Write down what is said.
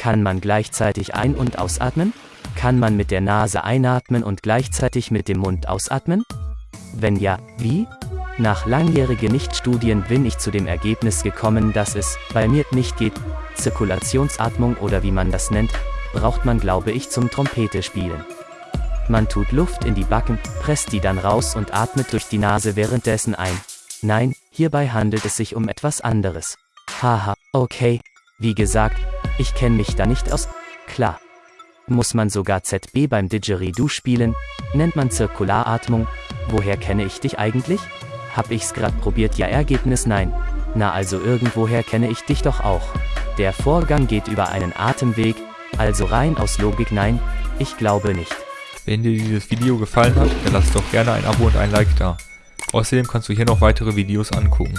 Kann man gleichzeitig ein- und ausatmen? Kann man mit der Nase einatmen und gleichzeitig mit dem Mund ausatmen? Wenn ja, wie? Nach langjährigen Nichtstudien bin ich zu dem Ergebnis gekommen, dass es bei mir nicht geht. Zirkulationsatmung oder wie man das nennt, braucht man glaube ich zum Trompete spielen. Man tut Luft in die Backen, presst die dann raus und atmet durch die Nase währenddessen ein. Nein, hierbei handelt es sich um etwas anderes. Haha, okay. Wie gesagt, ich kenne mich da nicht aus. Klar. Muss man sogar ZB beim Didgeridoo spielen? Nennt man Zirkularatmung? Woher kenne ich dich eigentlich? Hab ich's grad probiert, ja Ergebnis nein. Na also irgendwoher kenne ich dich doch auch. Der Vorgang geht über einen Atemweg, also rein aus Logik nein, ich glaube nicht. Wenn dir dieses Video gefallen hat, dann lass doch gerne ein Abo und ein Like da. Außerdem kannst du hier noch weitere Videos angucken.